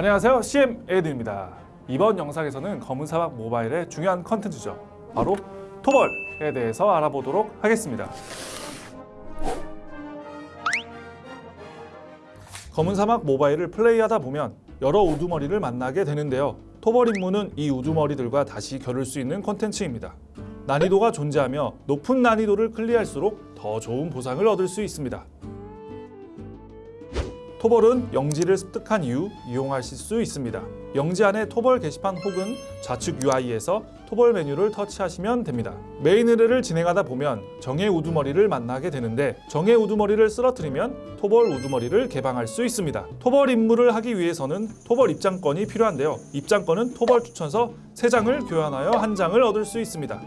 안녕하세요. CM 에이드입니다. 이번 영상에서는 검은사막 모바일의 중요한 컨텐츠죠. 바로 토벌에 대해서 알아보도록 하겠습니다. 검은사막 모바일을 플레이하다 보면 여러 우두머리를 만나게 되는데요. 토벌 임무는 이 우두머리들과 다시 겨룰 수 있는 컨텐츠입니다. 난이도가 존재하며 높은 난이도를 클리어할수록 더 좋은 보상을 얻을 수 있습니다 토벌은 영지를 습득한 이후 이용하실 수 있습니다. 영지 안에 토벌 게시판 혹은 좌측 UI에서 토벌 메뉴를 터치하시면 됩니다. 메인 의뢰를 진행하다 보면 정의 우두머리를 만나게 되는데 정의 우두머리를 쓰러뜨리면 토벌 우두머리를 개방할 수 있습니다. 토벌 임무를 하기 위해서는 토벌 입장권이 필요한데요. 입장권은 토벌 추천서 3장을 교환하여 한 장을 얻을 수 있습니다.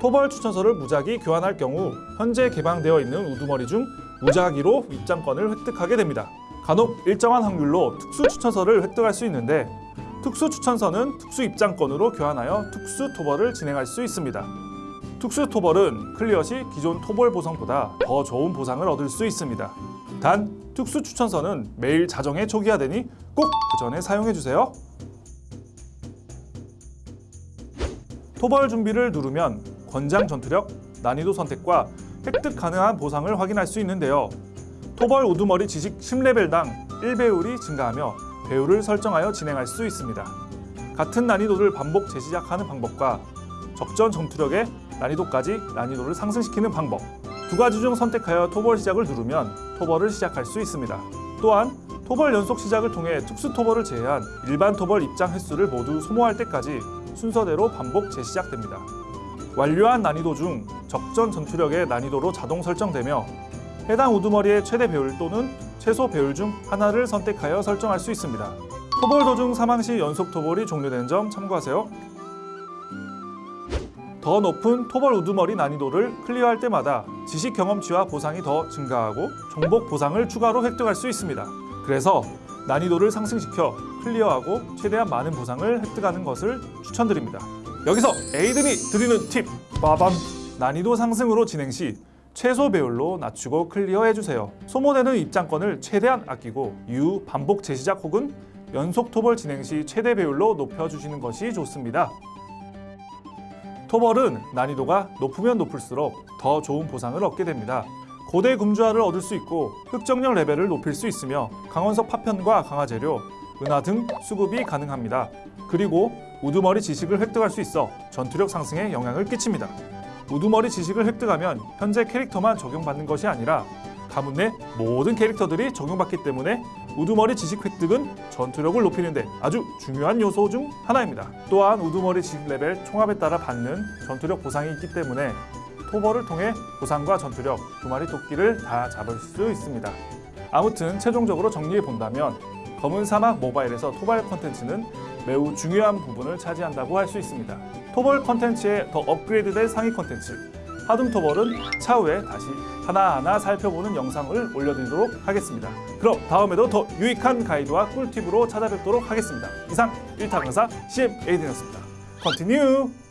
토벌 추천서를 무작위 교환할 경우 현재 개방되어 있는 우두머리 중 무작위로 입장권을 획득하게 됩니다. 간혹 일정한 확률로 특수 추천서를 획득할 수 있는데 특수 추천서는 특수 입장권으로 교환하여 특수 토벌을 진행할 수 있습니다. 특수 토벌은 클리어 시 기존 토벌 보상보다 더 좋은 보상을 얻을 수 있습니다. 단 특수 추천서는 매일 자정에 초기화되니 꼭 그 전에 사용해 주세요. 토벌 준비를 누르면 권장 전투력, 난이도 선택과 획득 가능한 보상을 확인할 수 있는데요. 토벌 우두머리 지식 10레벨당 1배율이 증가하며 배율을 설정하여 진행할 수 있습니다. 같은 난이도를 반복 재시작하는 방법과 적전 전투력의 난이도까지 난이도를 상승시키는 방법 두 가지 중 선택하여 토벌 시작을 누르면 토벌을 시작할 수 있습니다. 또한 토벌 연속 시작을 통해 특수 토벌을 제외한 일반 토벌 입장 횟수를 모두 소모할 때까지 순서대로 반복 재시작됩니다. 완료한 난이도 중 적전 전투력의 난이도로 자동 설정되며 해당 우두머리의 최대 배율 또는 최소 배율 중 하나를 선택하여 설정할 수 있습니다. 토벌 도중 사망 시 연속 토벌이 종료되는 점 참고하세요. 더 높은 토벌 우두머리 난이도를 클리어할 때마다 지식 경험치와 보상이 더 증가하고 정복 보상을 추가로 획득할 수 있습니다. 그래서 난이도를 상승시켜 클리어하고 최대한 많은 보상을 획득하는 것을 추천드립니다. 여기서 에이든이 드리는 팁! 빠밤! 난이도 상승으로 진행 시 최소 배율로 낮추고 클리어해주세요. 소모되는 입장권을 최대한 아끼고 이후 반복 재시작 혹은 연속 토벌 진행 시 최대 배율로 높여주시는 것이 좋습니다. 토벌은 난이도가 높으면 높을수록 더 좋은 보상을 얻게 됩니다. 고대 금주화를 얻을 수 있고 흑정령 레벨을 높일 수 있으며 강원석 파편과 강화재료, 은하 등 수급이 가능합니다. 그리고 우두머리 지식을 획득할 수 있어 전투력 상승에 영향을 끼칩니다. 우두머리 지식을 획득하면 현재 캐릭터만 적용받는 것이 아니라 가문 내 모든 캐릭터들이 적용받기 때문에 우두머리 지식 획득은 전투력을 높이는 데 아주 중요한 요소 중 하나입니다. 또한 우두머리 지식 레벨 총합에 따라 받는 전투력 보상이 있기 때문에 토벌을 통해 보상과 전투력 두 마리 토끼를 다 잡을 수 있습니다. 아무튼 최종적으로 정리해 본다면 검은 사막 모바일에서 토벌 컨텐츠는 매우 중요한 부분을 차지한다고 할 수 있습니다. 토벌 컨텐츠의 더 업그레이드된 상위 컨텐츠 하둠 토벌은 차후에 다시 하나하나 살펴보는 영상을 올려드리도록 하겠습니다. 그럼 다음에도 더 유익한 가이드와 꿀팁으로 찾아뵙도록 하겠습니다. 이상 1타 강사 CM 에이든이었습니다. 컨티뉴!